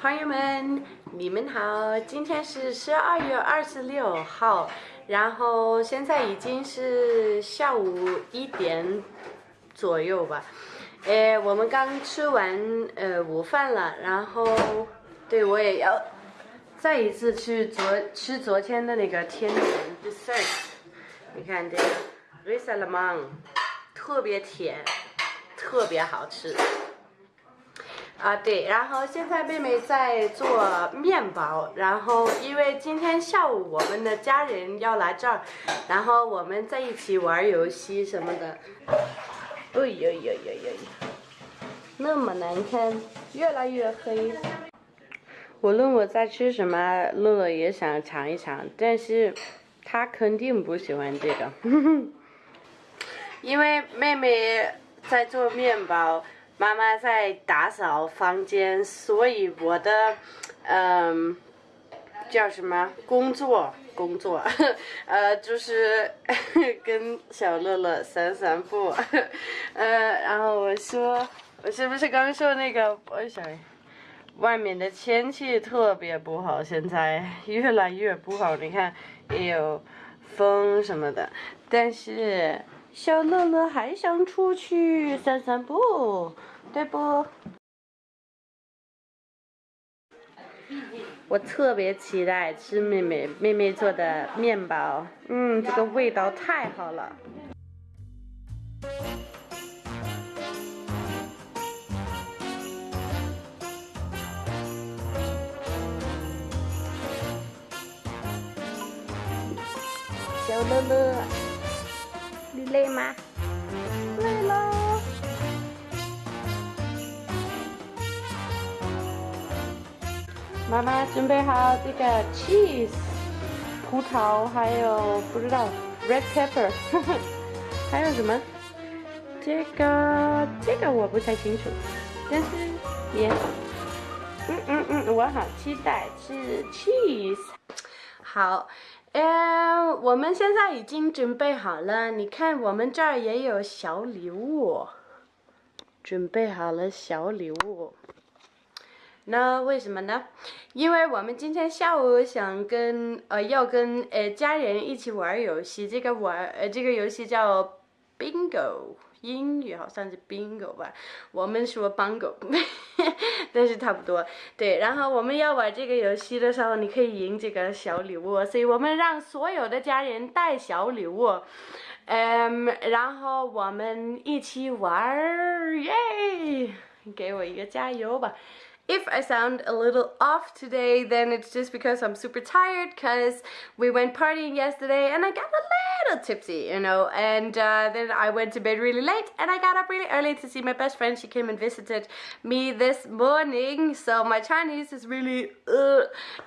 朋友们，你们好！今天是十二月二十六号，然后现在已经是下午一点左右吧。呃，我们刚吃完呃午饭了，然后对我也要再一次去昨吃昨天的那个甜点 dessert。你看这个 r i s a l a m a n 特别甜，特别好吃。啊，对，然后现在妹妹在做面包，然后因为今天下午我们的家人要来这儿，然后我们在一起玩游戏什么的。哎呦呦呦呦！那么难看，越来越黑。无论我在吃什么，乐乐也想尝一尝，但是他肯定不喜欢这个，因为妹妹在做面包。妈妈在打扫房间，所以我的，嗯，叫什么工作？工作，呃，就是 跟小乐乐散散步，呃，然后我说，我是不是刚说那个？我想，外面的天气特别不好，现在越来越不好。你看，也有风什么的，但是小乐乐还想出去散散步。对不？我特别期待吃妹妹妹妹做的面包，嗯，这个味道太好了。小乐乐，你累吗？妈妈准备好这个 cheese，葡萄，还有不知道 red pepper，还有什么？这个这个我不太清楚，但是也，嗯嗯嗯，我好期待吃 cheese。好，嗯，我们现在已经准备好了，你看我们这儿也有小礼物，准备好了小礼物。那为什么呢？因为我们今天下午想跟呃要跟呃家人一起玩游戏，这个玩呃这个游戏叫 bingo，英语好像是 bingo 吧，我们说 bingo，但是差不多。对，然后我们要玩这个游戏的时候，你可以赢这个小礼物，所以我们让所有的家人带小礼物，嗯，然后我们一起玩耶！给我一个加油吧。If I sound a little off today, then it's just because I'm super tired because we went partying yesterday and I got a little tipsy, you know, and uh, then I went to bed really late and I got up really early to see my best friend. She came and visited me this morning, so my Chinese is really, uh,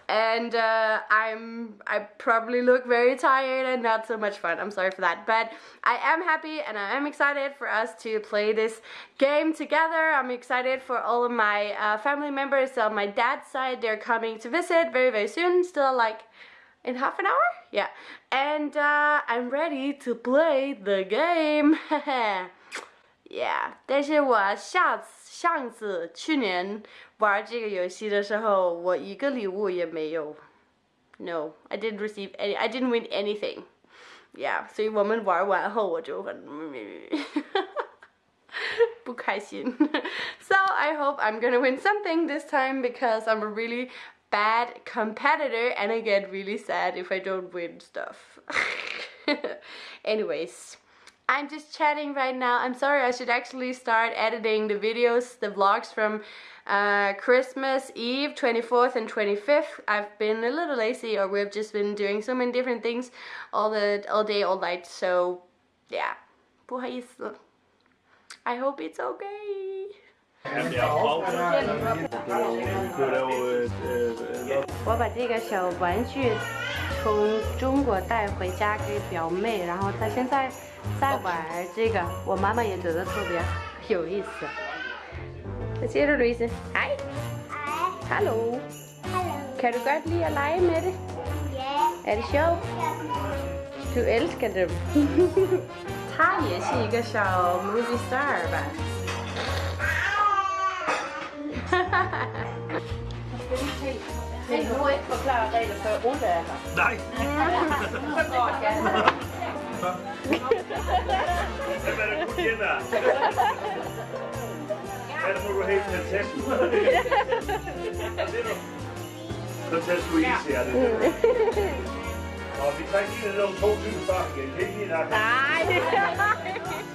and uh, I'm, I probably look very tired and not so much fun. I'm sorry for that, but I am happy and I am excited for us to play this game together. I'm excited for all of my uh, family members on my dad's side. They're coming to visit very, very soon. Still like in half an hour? Yeah. And uh, I'm ready to play the game. yeah. 但是我下次上次去年玩这个游戏的时候，我一个礼物也没有。No, I didn't receive any. I didn't win anything. Yeah. 所以我们玩完后我就很。不开心 so I hope I'm gonna win something this time because I'm a really bad competitor and I get really sad if I don't win stuff. Anyways, I'm just chatting right now. I'm sorry, I should actually start editing the videos, the vlogs from uh, Christmas Eve, 24th and 25th. I've been a little lazy or we've just been doing so many different things all, the, all day, all night. So yeah, I hope it's okay. 我把这个小玩具从中国带回家给表妹，然后她现在在玩这个，我妈妈也觉得特别有意思。Du, Louise? Hej. Hallo. Hallo. Kan du godt lide at lege med det? Ja. Er det sjovt? Du elsker dem. 他也是一个小 movie star 吧。Men du må ikke forklare regler, før Oda er her. Nej! Så går det gerne. Hvem er det, du kender? Hvad må du helt fantastisk? Så tager du i, siger det. Og vi tager lige lidt om to dybe bakke. Kan I ikke lide Nej!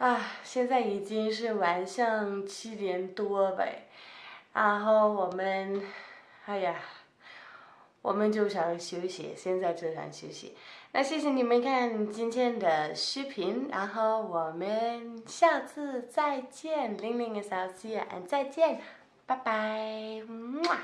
啊，现在已经是晚上七点多呗，然后我们，哎呀，我们就想休息，现在就想休息。那谢谢你们看今天的视频，然后我们下次再见，玲玲和小西，再见，拜拜，么。